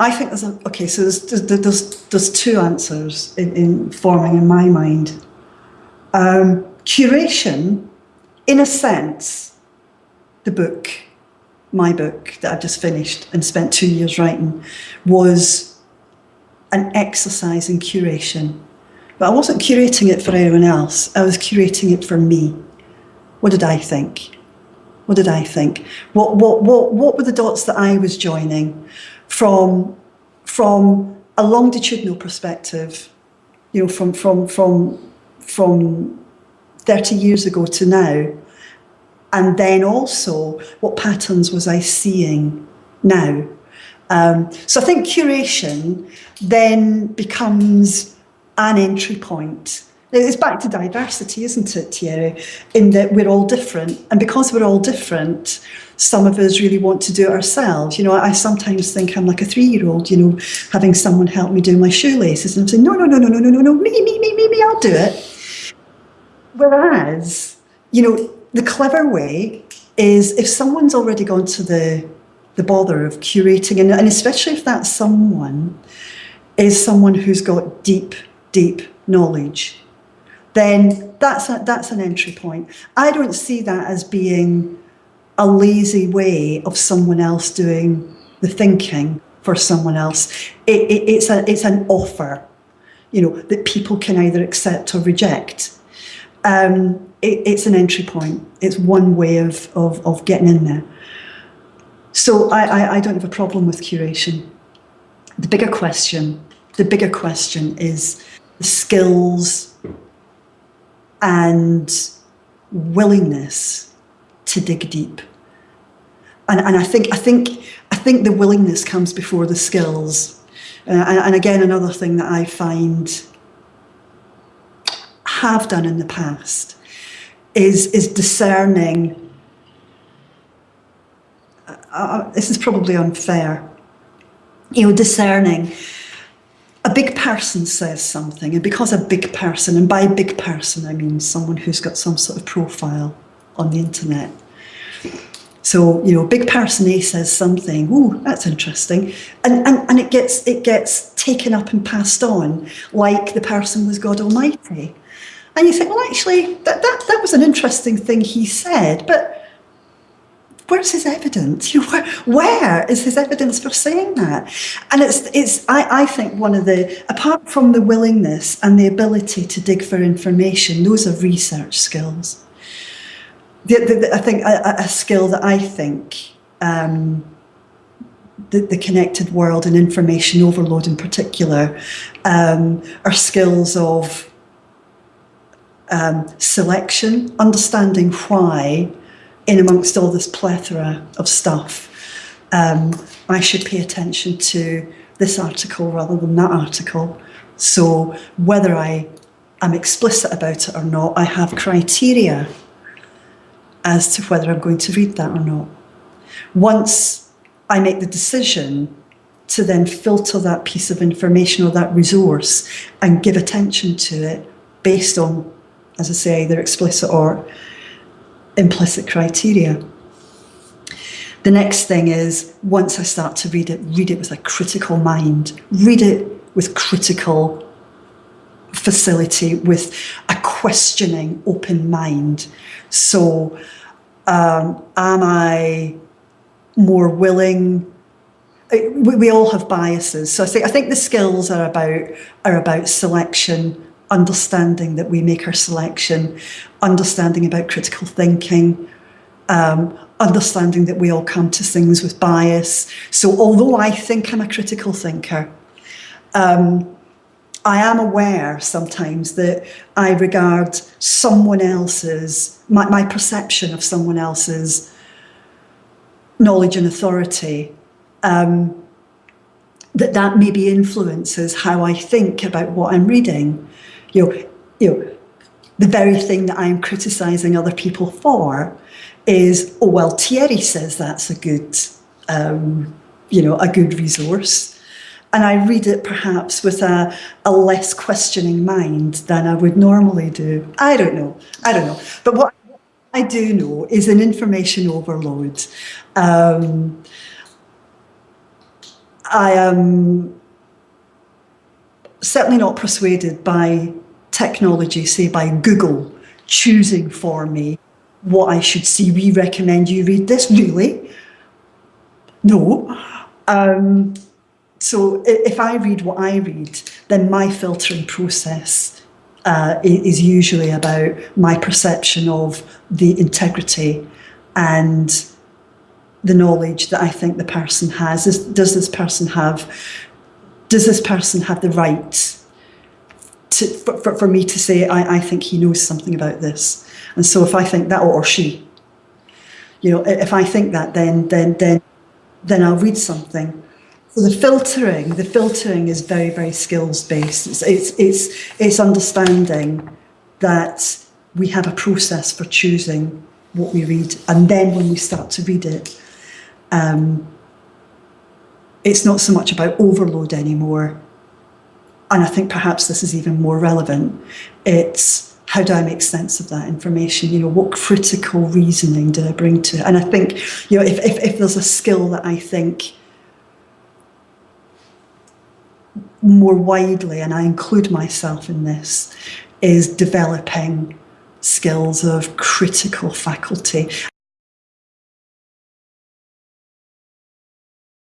I think there's a, okay. So there's there's there's two answers in, in forming in my mind. Um, curation, in a sense, the book, my book that I've just finished and spent two years writing, was an exercise in curation. But I wasn't curating it for anyone else. I was curating it for me. What did I think? What did I think? What, what, what, what were the dots that I was joining from, from a longitudinal perspective, you know, from, from, from, from 30 years ago to now, and then also what patterns was I seeing now? Um, so I think curation then becomes an entry point it's back to diversity, isn't it, Thierry? In that we're all different. And because we're all different, some of us really want to do it ourselves. You know, I sometimes think I'm like a three-year-old, you know, having someone help me do my shoelaces. And I'm saying, no, no, no, no, no, no, no, no, me, me, me, me, me, I'll do it. Whereas, you know, the clever way is if someone's already gone to the, the bother of curating, and, and especially if that someone is someone who's got deep, deep knowledge then that's, a, that's an entry point. I don't see that as being a lazy way of someone else doing the thinking for someone else. It, it, it's, a, it's an offer, you know, that people can either accept or reject. Um, it, it's an entry point. It's one way of, of, of getting in there. So I, I, I don't have a problem with curation. The bigger question, the bigger question is the skills and willingness to dig deep. And, and I think I think I think the willingness comes before the skills. Uh, and, and again, another thing that I find have done in the past is is discerning. Uh, uh this is probably unfair. You know, discerning a big person says something, and because a big person, and by big person I mean someone who's got some sort of profile on the internet. So, you know, big person A says something, ooh, that's interesting. And, and, and it, gets, it gets taken up and passed on like the person was God Almighty. And you think, well, actually, that, that, that was an interesting thing he said, but where's his evidence? Where, where is his evidence for saying that? And it's, it's I, I think one of the, apart from the willingness and the ability to dig for information, those are research skills. The, the, the, I think a, a, skill that I think um, the, the, connected world and information overload in particular um, are skills of um, selection, understanding why in amongst all this plethora of stuff, um, I should pay attention to this article rather than that article. So whether I am explicit about it or not, I have criteria as to whether I'm going to read that or not. Once I make the decision to then filter that piece of information or that resource and give attention to it based on, as I say, either explicit or implicit criteria. The next thing is, once I start to read it, read it with a critical mind, read it with critical facility, with a questioning, open mind. So um, am I more willing we, we all have biases. So I think I think the skills are about are about selection, understanding that we make our selection, understanding about critical thinking, um, understanding that we all come to things with bias. So although I think I'm a critical thinker, um, I am aware sometimes that I regard someone else's, my, my perception of someone else's knowledge and authority, um, that that maybe influences how I think about what I'm reading. You know, you know, the very thing that I'm criticising other people for is, oh, well, Thierry says that's a good, um, you know, a good resource. And I read it perhaps with a, a less questioning mind than I would normally do. I don't know. I don't know. But what I do know is an information overload. Um, I am certainly not persuaded by technology, say by Google, choosing for me what I should see. We recommend you read this. Really? No. Um, so if I read what I read, then my filtering process uh, is usually about my perception of the integrity and the knowledge that I think the person has. Does this person have? Does this person have the right to, for, for, me to say I, I think he knows something about this? And so if I think that, or she, you know, if I think that, then then then then I'll read something. So the filtering, the filtering is very very skills based. It's it's it's, it's understanding that we have a process for choosing what we read, and then when we start to read it, um, it's not so much about overload anymore. And I think perhaps this is even more relevant. It's how do I make sense of that information? You know, what critical reasoning do I bring to it? And I think, you know, if, if, if there's a skill that I think more widely, and I include myself in this, is developing skills of critical faculty.